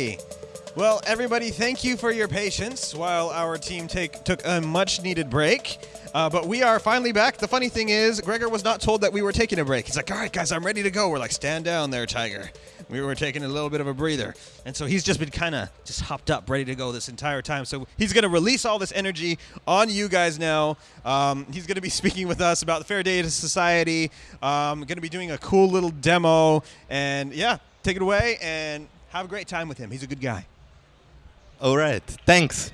Okay. Well, everybody, thank you for your patience while our team take took a much needed break. Uh, but we are finally back. The funny thing is, Gregor was not told that we were taking a break. He's like, all right, guys, I'm ready to go. We're like, stand down there, Tiger. We were taking a little bit of a breather. And so he's just been kind of just hopped up, ready to go this entire time. So he's going to release all this energy on you guys now. Um, he's going to be speaking with us about the Fair Data Society. Um, going to be doing a cool little demo. And yeah, take it away and have a great time with him. He's a good guy. All right, thanks.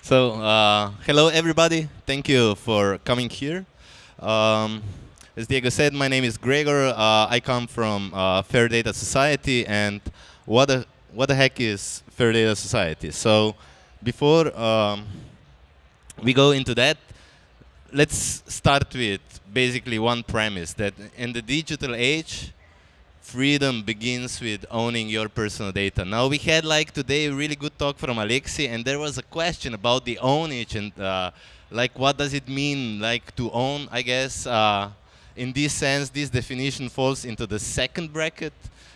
So, uh, hello everybody. Thank you for coming here. Um, as Diego said, my name is Gregor. Uh, I come from uh, Fair Data Society, and what the what the heck is Fair Data Society? So, before um, we go into that, let's start with basically one premise that in the digital age, freedom begins with owning your personal data. Now we had like today a really good talk from Alexi and there was a question about the ownage and uh, like what does it mean like to own, I guess. Uh, in this sense, this definition falls into the second bracket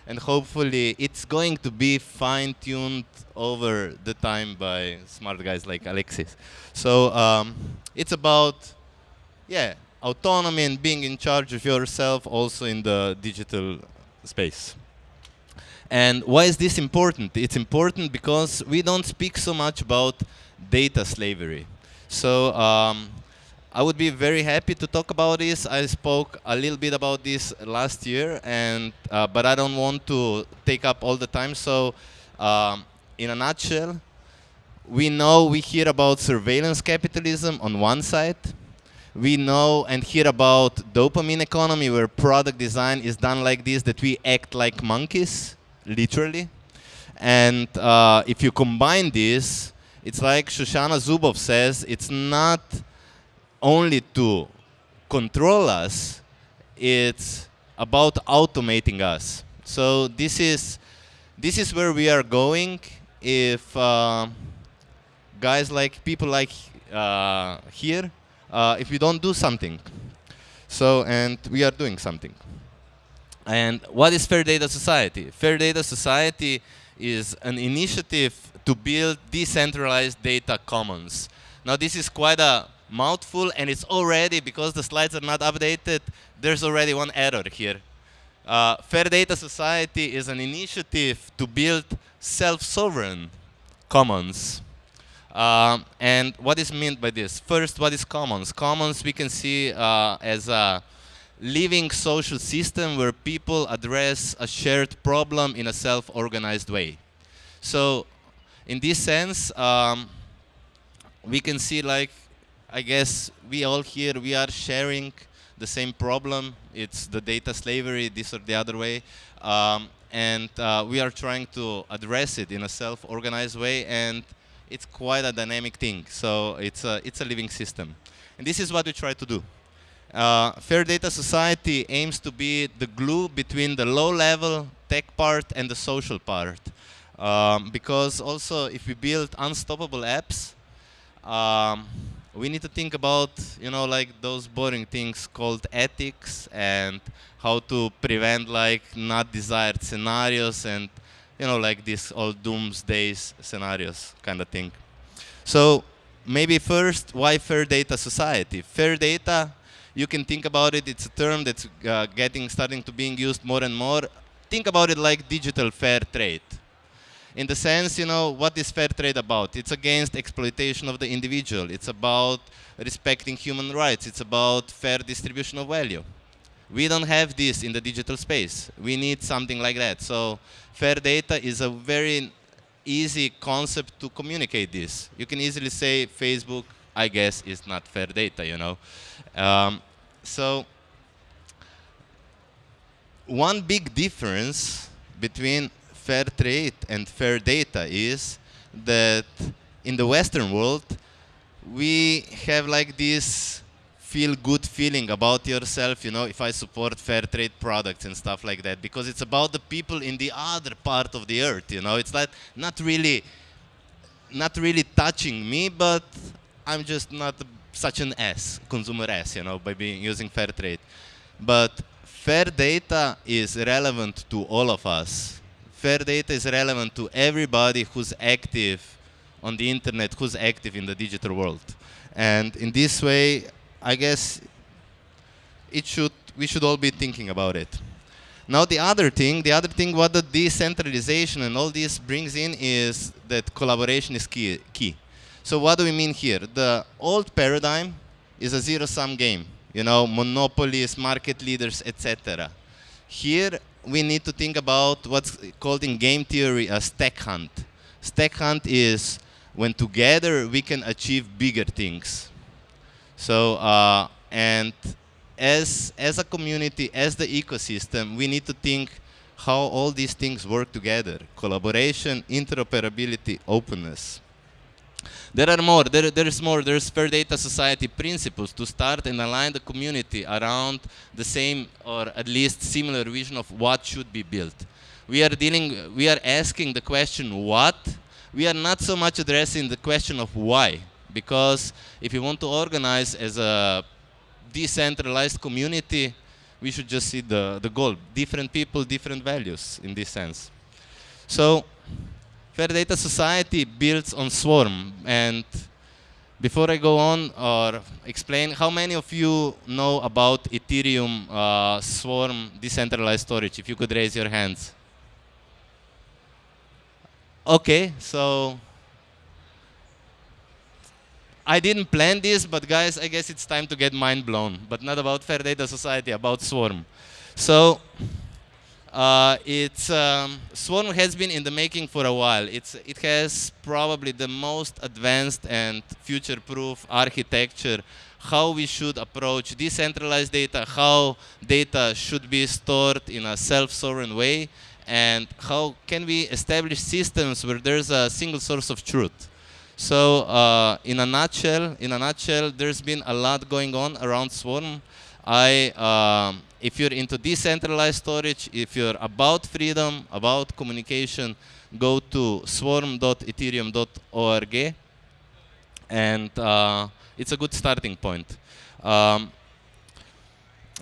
and hopefully it's going to be fine-tuned over the time by smart guys like Alexis. So um, it's about, yeah, autonomy and being in charge of yourself also in the digital space. And why is this important? It's important because we don't speak so much about data slavery. So um, I would be very happy to talk about this. I spoke a little bit about this last year, and uh, but I don't want to take up all the time. So um, in a nutshell, we know we hear about surveillance capitalism on one side, we know and hear about dopamine economy where product design is done like this, that we act like monkeys, literally. And uh, if you combine this, it's like Shoshana Zuboff says, it's not only to control us, it's about automating us. So this is, this is where we are going if uh, guys like people like uh, here uh, if we don't do something. So, and we are doing something. And what is Fair Data Society? Fair Data Society is an initiative to build decentralized data commons. Now this is quite a mouthful and it's already, because the slides are not updated, there's already one error here. Uh, Fair Data Society is an initiative to build self-sovereign commons. Um, and what is meant by this? First, what is commons? Commons we can see uh, as a living social system where people address a shared problem in a self-organized way. So in this sense, um, we can see like, I guess we all here, we are sharing the same problem. It's the data slavery, this or the other way. Um, and uh, we are trying to address it in a self-organized way. And it's quite a dynamic thing. So it's a, it's a living system. And this is what we try to do. Uh, Fair Data Society aims to be the glue between the low-level tech part and the social part. Um, because also, if we build unstoppable apps, um, we need to think about, you know, like those boring things called ethics and how to prevent like not desired scenarios and you know, like this all doomsday scenarios kind of thing. So maybe first, why fair data society? Fair data, you can think about it, it's a term that's uh, getting, starting to being used more and more. Think about it like digital fair trade. In the sense, you know, what is fair trade about? It's against exploitation of the individual. It's about respecting human rights. It's about fair distribution of value. We don't have this in the digital space. We need something like that. So fair data is a very easy concept to communicate this. You can easily say Facebook, I guess, is not fair data, you know. Um, so one big difference between fair trade and fair data is that in the Western world, we have like this feel good feeling about yourself, you know, if I support fair trade products and stuff like that, because it's about the people in the other part of the earth, you know, it's like not really, not really touching me, but I'm just not such an ass, consumer ass, you know, by being using fair trade. But fair data is relevant to all of us. Fair data is relevant to everybody who's active on the internet, who's active in the digital world. And in this way, I guess it should, we should all be thinking about it. Now the other thing, the other thing what the decentralization and all this brings in is that collaboration is key. key. So what do we mean here? The old paradigm is a zero-sum game. You know, monopolies, market leaders, etc. Here we need to think about what's called in game theory a stag hunt. Stag hunt is when together we can achieve bigger things. So, uh, and as, as a community, as the ecosystem, we need to think how all these things work together. Collaboration, interoperability, openness. There are more, there, there's more, there's Fair Data Society principles to start and align the community around the same or at least similar vision of what should be built. We are dealing, we are asking the question what, we are not so much addressing the question of why. Because if you want to organize as a decentralized community, we should just see the, the goal. Different people, different values in this sense. So Fair Data Society builds on Swarm. And before I go on or explain, how many of you know about Ethereum uh, Swarm decentralized storage? If you could raise your hands. Okay, so I didn't plan this, but guys, I guess it's time to get mind blown. But not about Fair Data Society, about Swarm. So uh, it's um, Swarm has been in the making for a while. It's it has probably the most advanced and future-proof architecture. How we should approach decentralized data, how data should be stored in a self-sovereign way, and how can we establish systems where there's a single source of truth. So uh, in a nutshell, in a nutshell, there's been a lot going on around Swarm. I, um, if you're into decentralized storage, if you're about freedom, about communication, go to swarm.ethereum.org, and uh, it's a good starting point. Um,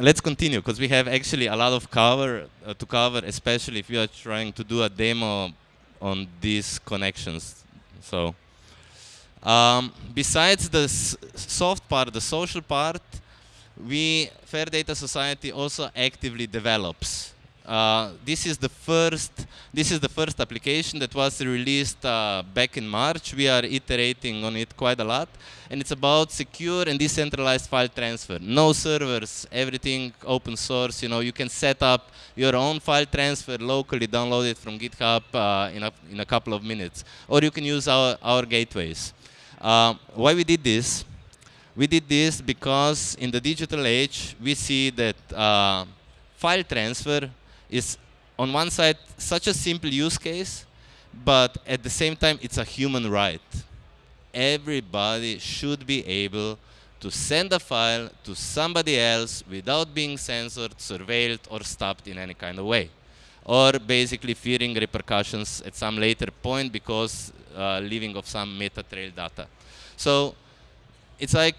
let's continue because we have actually a lot of cover uh, to cover, especially if you are trying to do a demo on these connections. So. Um, besides the soft part, the social part, we, Fair Data Society also actively develops. Uh, this is the first this is the first application that was released uh, back in March. We are iterating on it quite a lot, and it's about secure and decentralized file transfer. No servers, everything open source. You know, you can set up your own file transfer locally, download it from GitHub uh, in a in a couple of minutes, or you can use our our gateways. Uh, why we did this? We did this because in the digital age, we see that uh, file transfer is on one side such a simple use case, but at the same time, it's a human right. Everybody should be able to send a file to somebody else without being censored, surveilled, or stopped in any kind of way. Or basically fearing repercussions at some later point because uh, leaving of some meta trail data. So it's like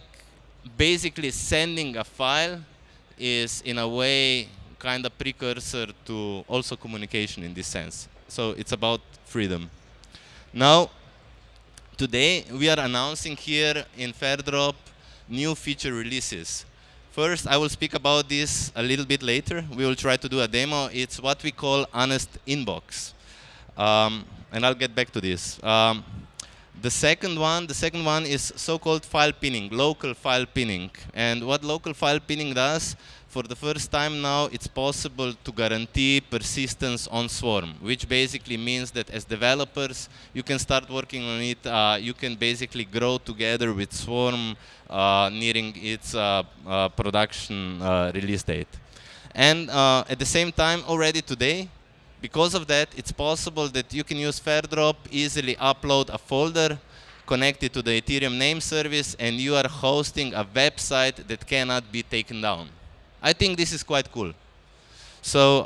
basically sending a file is in a way kind of precursor to also communication in this sense. So it's about freedom. Now, today we are announcing here in Fairdrop new feature releases. First, I will speak about this a little bit later. We will try to do a demo. It's what we call honest inbox. Um, and I'll get back to this. Um, the second one, the second one is so-called file pinning, local file pinning. And what local file pinning does, for the first time now, it's possible to guarantee persistence on Swarm, which basically means that as developers, you can start working on it. Uh, you can basically grow together with Swarm uh, nearing its uh, uh production uh, release date. And uh, at the same time, already today, because of that, it's possible that you can use Fairdrop, easily upload a folder, connect it to the Ethereum name service, and you are hosting a website that cannot be taken down. I think this is quite cool. So,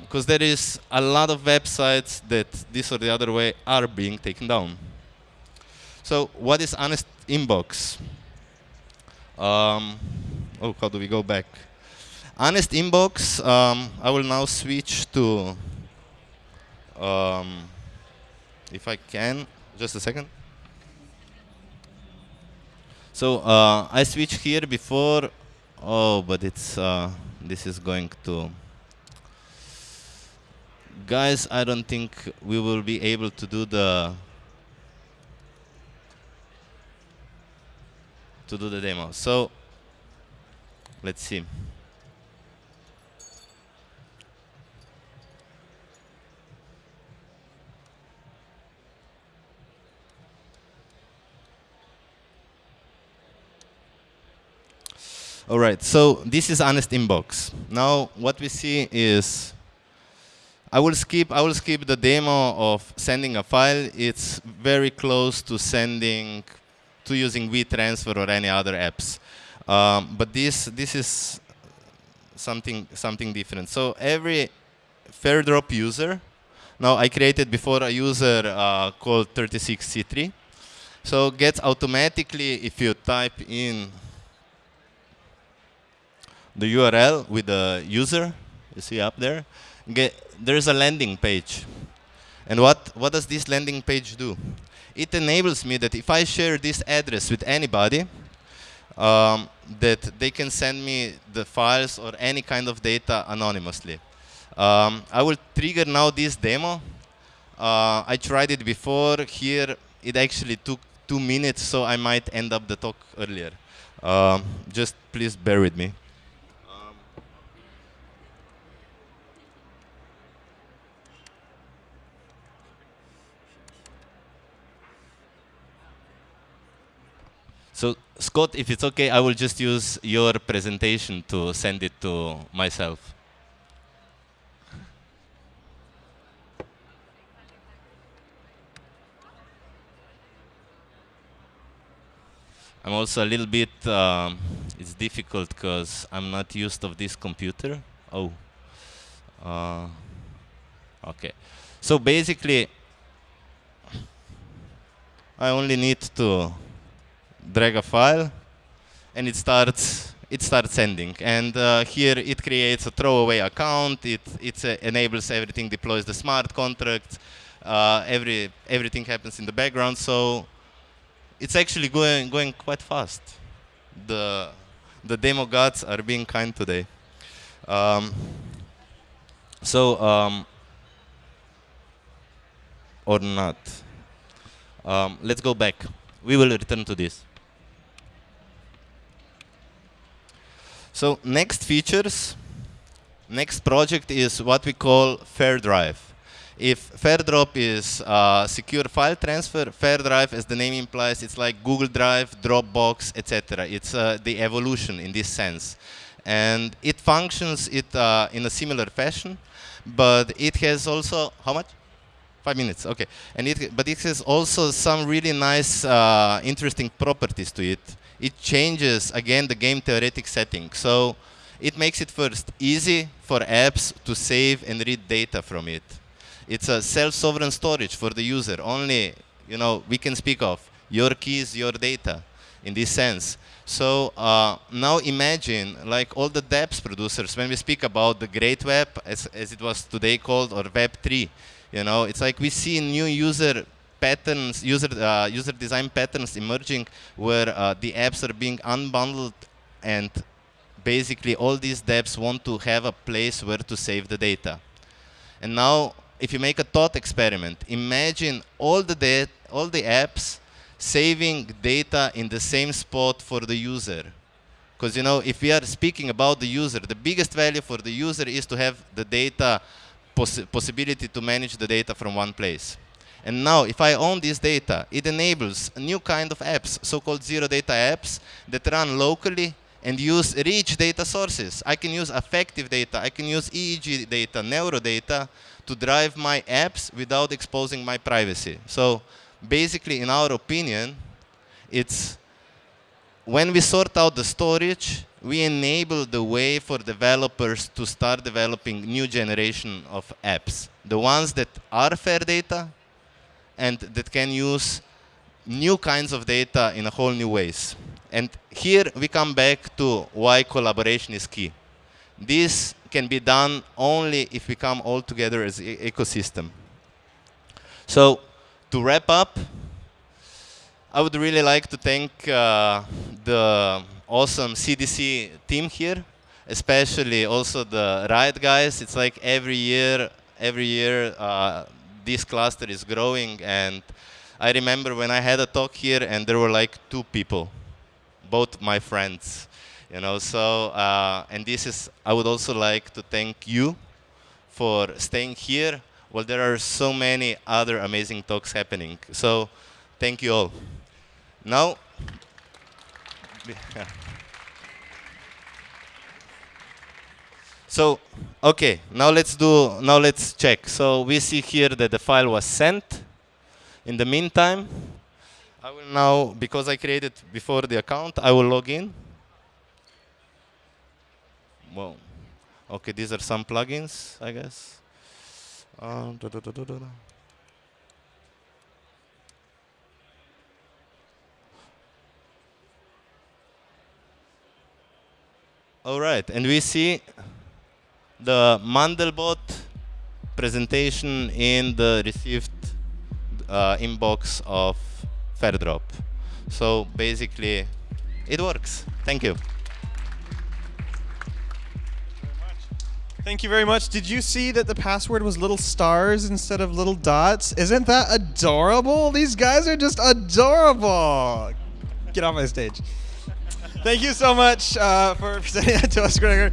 because um, there is a lot of websites that this or the other way are being taken down. So, what is Honest Inbox? Um, oh, how do we go back? Honest Inbox, um, I will now switch to, um, if I can, just a second. So uh, I switched here before, oh, but it's, uh, this is going to, guys, I don't think we will be able to do the, to do the demo. So let's see. All right, so this is Honest Inbox. Now what we see is, I will skip. I will skip the demo of sending a file. It's very close to sending, to using WeTransfer or any other apps. Um, but this this is something something different. So every Fairdrop user, now I created before a user uh, called 36C3. So gets automatically if you type in the URL with the user, you see up there, get, there's a landing page. And what, what does this landing page do? It enables me that if I share this address with anybody, um, that they can send me the files or any kind of data anonymously. Um, I will trigger now this demo. Uh, I tried it before. Here, it actually took two minutes, so I might end up the talk earlier. Um, just please bear with me. So Scott, if it's okay, I will just use your presentation to send it to myself. I'm also a little bit, um, it's difficult because I'm not used of this computer. Oh, uh, okay. So basically, I only need to drag a file, and it starts it starts sending. And uh, here it creates a throwaway account. It it uh, enables everything, deploys the smart contract. Uh, every everything happens in the background. So it's actually going going quite fast. The the demo gods are being kind today. Um, so um, or not. Um, let's go back. We will return to this. So next features, next project is what we call FairDrive. If FairDrop is secure file transfer, FairDrive, as the name implies, it's like Google Drive, Dropbox, etc. It's uh, the evolution in this sense. And it functions it uh, in a similar fashion, but it has also, how much? Five minutes, okay. And it, but it has also some really nice, uh, interesting properties to it it changes, again, the game theoretic setting. So it makes it first easy for apps to save and read data from it. It's a self-sovereign storage for the user. Only, you know, we can speak of your keys, your data in this sense. So uh, now imagine, like all the dApps producers, when we speak about the great web, as, as it was today called, or Web 3, you know, it's like we see new user patterns, user, uh, user design patterns emerging where uh, the apps are being unbundled and basically all these dApps want to have a place where to save the data. And now, if you make a thought experiment, imagine all the, all the apps saving data in the same spot for the user. Because you know, if we are speaking about the user, the biggest value for the user is to have the data poss possibility to manage the data from one place. And now, if I own this data, it enables a new kind of apps, so-called zero data apps, that run locally and use rich data sources. I can use affective data, I can use EEG data, neuro data to drive my apps without exposing my privacy. So basically, in our opinion, it's when we sort out the storage, we enable the way for developers to start developing new generation of apps. The ones that are fair data, and that can use new kinds of data in a whole new ways. And here we come back to why collaboration is key. this can be done only if we come all together as ecosystem. So to wrap up, I would really like to thank uh, the awesome CDC team here, especially also the Riot guys. It's like every year, every year, uh, this cluster is growing. And I remember when I had a talk here, and there were like two people, both my friends. You know, so uh, and this is. I would also like to thank you for staying here. Well, there are so many other amazing talks happening. So, thank you all. Now, so okay, now let's do now let's check. So we see here that the file was sent. In the meantime, I will now because I created before the account, I will log in. Well, okay, these are some plugins, I guess. Uh, da, da, da, All right, and we see the Mandelbot presentation in the received uh, inbox of Fairdrop. So basically, it works. Thank you. Thank you very much. Did you see that the password was little stars instead of little dots? Isn't that adorable? These guys are just adorable. Get off my stage. Thank you so much uh, for presenting that to us, Gregor.